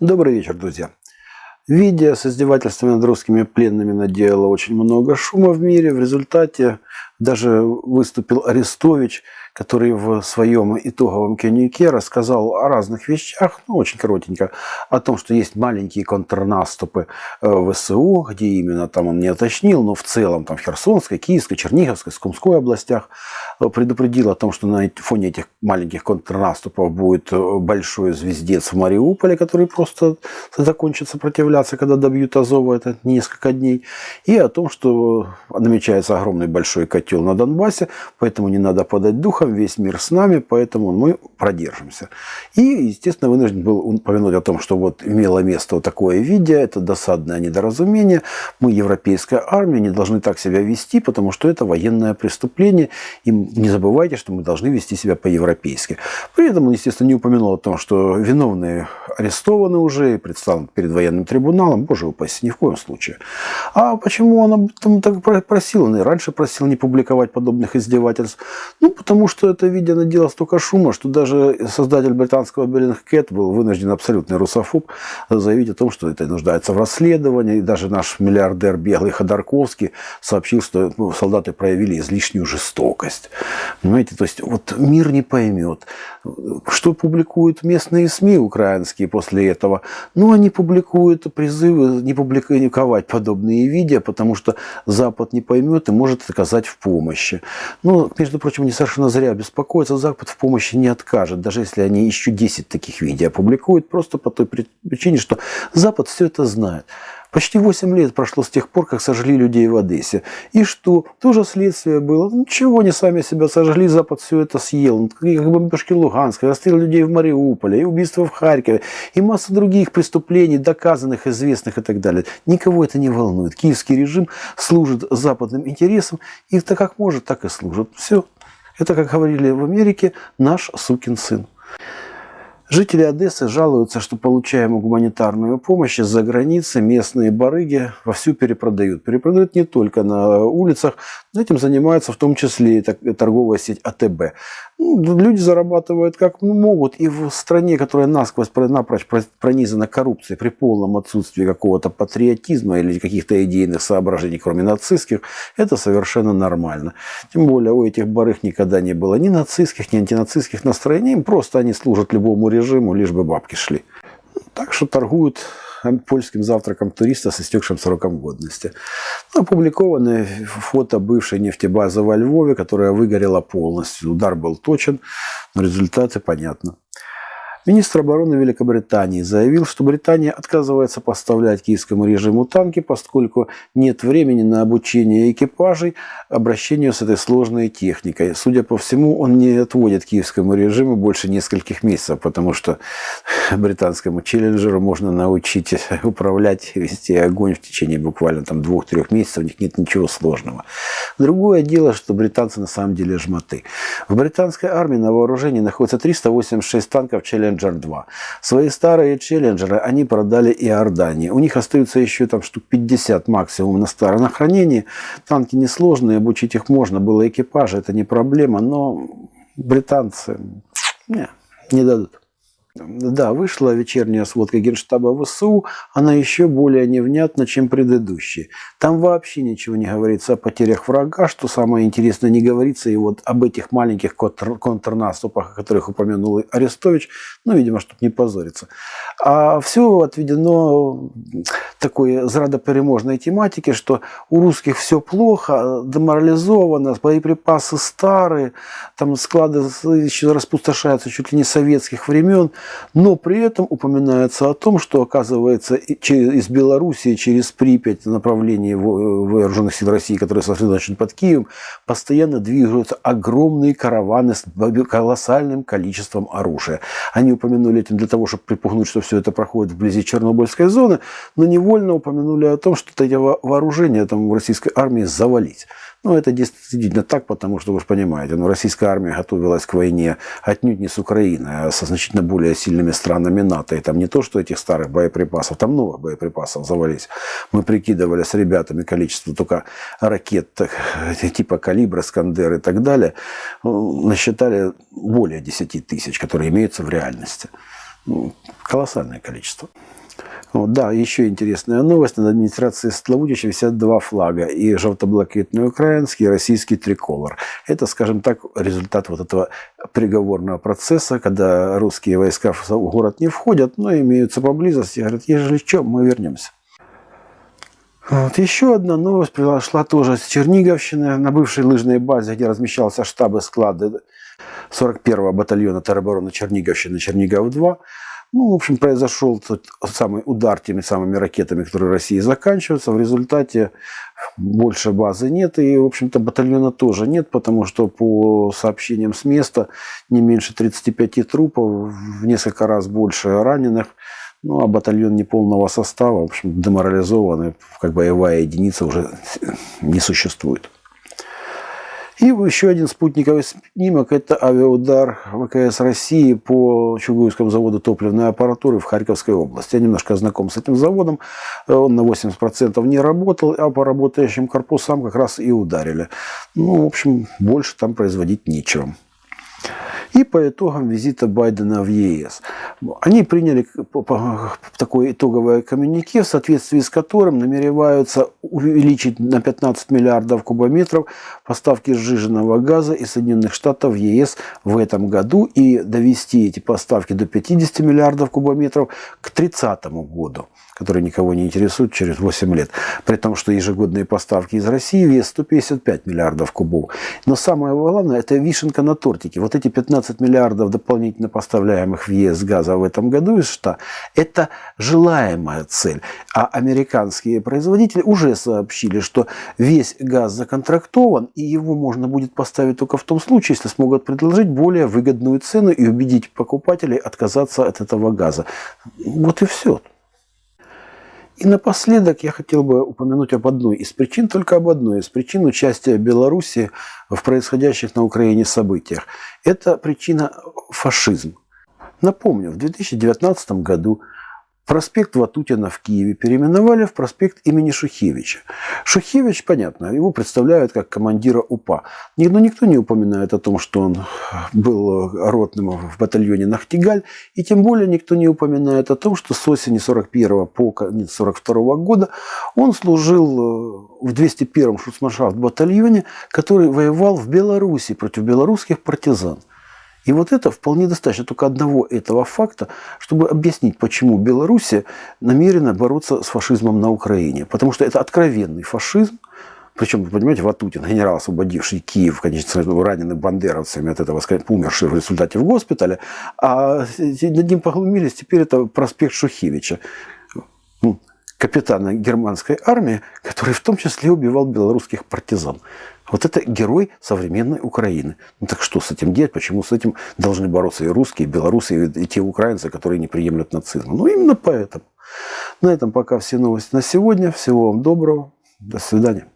Добрый вечер, друзья. Видео с издевательствами над русскими пленными наделало очень много шума в мире. В результате даже выступил Арестович, который в своем итоговом коммюнике рассказал о разных вещах, ну, очень коротенько, о том, что есть маленькие контрнаступы э, ВСУ, где именно там он не уточнил, но в целом там в Херсонской, Киевской, Черниговской, Скумской областях предупредил о том, что на фоне этих маленьких контрнаступов будет э, большой звездец в Мариуполе, который просто закончит сопротивляться, когда добьют Азова, это несколько дней, и о том, что намечается огромный большой котел на Донбассе, поэтому не надо подать духа, Богом, весь мир с нами, поэтому мы продержимся. И, естественно, вынужден был упомянуть о том, что вот имело место вот такое видео, это досадное недоразумение. Мы, европейская армия, не должны так себя вести, потому что это военное преступление. И не забывайте, что мы должны вести себя по-европейски. При этом он, естественно, не упомянул о том, что виновные арестованы уже и представлены перед военным трибуналом. Боже упаси, ни в коем случае. А почему он об этом так просил? Он и раньше просил не публиковать подобных издевательств. Ну, потому что это видео наделало столько шума, что даже создатель британского Bellingcat был вынужден абсолютный русофоб заявить о том, что это нуждается в расследовании. И даже наш миллиардер Беглый Ходорковский сообщил, что ну, солдаты проявили излишнюю жестокость. Понимаете, то есть вот мир не поймет, что публикуют местные СМИ украинские после этого. Ну, они публикуют призывы не публиковать подобные видео, потому что Запад не поймет и может оказать в помощи. Ну, между прочим, не совершенно зря беспокоиться, Запад в помощи не откажет, даже если они еще 10 таких видео опубликуют, просто по той причине, что Запад все это знает. Почти 8 лет прошло с тех пор, как сожгли людей в Одессе. И что? Тоже следствие было. Ничего, не сами себя сожгли, Запад все это съел. И как бомбежки Луганска, расстрел людей в Мариуполе, и убийства в Харькове, и масса других преступлений, доказанных, известных и так далее. Никого это не волнует. Киевский режим служит западным интересам, и так как может, так и служит. Все. Это, как говорили в Америке, наш сукин сын. Жители Одессы жалуются, что получаем гуманитарную помощь из-за границы, местные барыги вовсю перепродают. Перепродают не только на улицах, но этим занимается в том числе и торговая сеть АТБ. Ну, люди зарабатывают как могут, и в стране, которая насквозь напрочь пронизана коррупцией при полном отсутствии какого-то патриотизма или каких-то идейных соображений, кроме нацистских, это совершенно нормально. Тем более у этих барыг никогда не было ни нацистских, ни антинацистских настроений, просто они служат любому режиму, лишь бы бабки шли. Так что торгуют польским завтраком туриста с истекшим сроком годности. Опубликованы фото бывшей нефтебазы во Львове, которая выгорела полностью. Удар был точен, но результаты понятны. Министр обороны Великобритании заявил, что Британия отказывается поставлять киевскому режиму танки, поскольку нет времени на обучение экипажей обращению с этой сложной техникой. Судя по всему, он не отводит киевскому режиму больше нескольких месяцев, потому что британскому челленджеру можно научить управлять вести огонь в течение буквально там двух-трех месяцев, у них нет ничего сложного. Другое дело, что британцы на самом деле жмоты. В британской армии на вооружении находится 386 танков Челленджер Challenger 2. Свои старые Челленджеры они продали и Иордании. У них остается еще там штук 50 максимум на старом хранении. Танки несложные, обучить их можно. Было экипажа, это не проблема, но британцы не, не дадут. Да, вышла вечерняя сводка Генштаба ВСУ, она еще более невнятна, чем предыдущие. Там вообще ничего не говорится о потерях врага, что самое интересное, не говорится и вот об этих маленьких контр контрнаступах, о которых упомянул Арестович, ну, видимо, чтобы не позориться. А все отведено такой зрадопереможной тематике, что у русских все плохо, деморализовано, боеприпасы старые, там склады еще распустошаются чуть ли не советских времен, но при этом упоминается о том, что, оказывается, из Белоруссии через Припять направление вооруженных сил России, которые сосредоточены под Киевом, постоянно двигаются огромные караваны с колоссальным количеством оружия. Они упомянули этим для того, чтобы припугнуть, что все это проходит вблизи Чернобыльской зоны, но невольно упомянули о том, что эти вооружения там, в российской армии завалить. Ну, это действительно так, потому что, вы же понимаете, ну, российская армия готовилась к войне отнюдь не с Украиной, а со значительно более сильными странами НАТО. И там не то, что этих старых боеприпасов, там новых боеприпасов завались. Мы прикидывали с ребятами количество только ракет типа «Калибра», «Скандер» и так далее. Насчитали более 10 тысяч, которые имеются в реальности. Ну, колоссальное количество. Вот, да, еще интересная новость. Над администрацией Славутича висят два флага. И желто-блакитный украинский, и российский триколор. Это, скажем так, результат вот этого приговорного процесса, когда русские войска в город не входят, но имеются поблизости. Говорят, ежели что, мы вернемся. Вот. Еще одна новость произошла тоже с Черниговщины, на бывшей лыжной базе, где размещался штаб и склады 41-го батальона теробороны Черниговщины, Чернигов-2. Ну, в общем, произошел тот самый удар теми самыми ракетами, которые России заканчиваются. В результате больше базы нет, и, в общем-то, батальона тоже нет, потому что по сообщениям с места не меньше 35 трупов, в несколько раз больше раненых. Ну, а батальон неполного состава, в общем, деморализованный, как боевая единица уже не существует. И еще один спутниковый снимок – это авиаудар ВКС России по Чугуевскому заводу топливной аппаратуры в Харьковской области. Я немножко знаком с этим заводом. Он на 80% не работал, а по работающим корпусам как раз и ударили. Ну, в общем, больше там производить нечего и по итогам визита Байдена в ЕС. Они приняли такое итоговое коммюнике, в соответствии с которым намереваются увеличить на 15 миллиардов кубометров поставки сжиженного газа из Соединенных Штатов в ЕС в этом году и довести эти поставки до 50 миллиардов кубометров к 30 году который никого не интересует через 8 лет. При том, что ежегодные поставки из России вес 155 миллиардов кубов. Но самое главное, это вишенка на тортике. Вот эти 15 миллиардов дополнительно поставляемых в ЕС газа в этом году из США, это желаемая цель. А американские производители уже сообщили, что весь газ законтрактован, и его можно будет поставить только в том случае, если смогут предложить более выгодную цену и убедить покупателей отказаться от этого газа. Вот и все. И напоследок я хотел бы упомянуть об одной из причин, только об одной из причин участия Беларуси в происходящих на Украине событиях. Это причина фашизм. Напомню, в 2019 году Проспект Ватутина в Киеве переименовали в проспект имени Шухевича. Шухевич, понятно, его представляют как командира УПА. Но никто не упоминает о том, что он был ротным в батальоне Нахтигаль. И тем более никто не упоминает о том, что с осени 41 по конец 42 года он служил в 201-м шуцманшафт батальоне, который воевал в Беларуси против белорусских партизан. И вот это вполне достаточно только одного этого факта, чтобы объяснить, почему Белоруссия намерена бороться с фашизмом на Украине. Потому что это откровенный фашизм, причем, вы понимаете, Ватутин, генерал, освободивший Киев, конечно, раненый бандеровцами от этого, умерший в результате в госпитале, а над ним поглумились, теперь это проспект Шухевича, ну, капитана германской армии, который в том числе убивал белорусских партизан. Вот это герой современной Украины. Ну так что с этим делать? Почему с этим должны бороться и русские, и белорусы, и те украинцы, которые не приемлют нацизм? Ну именно поэтому. На этом пока все новости на сегодня. Всего вам доброго. До свидания.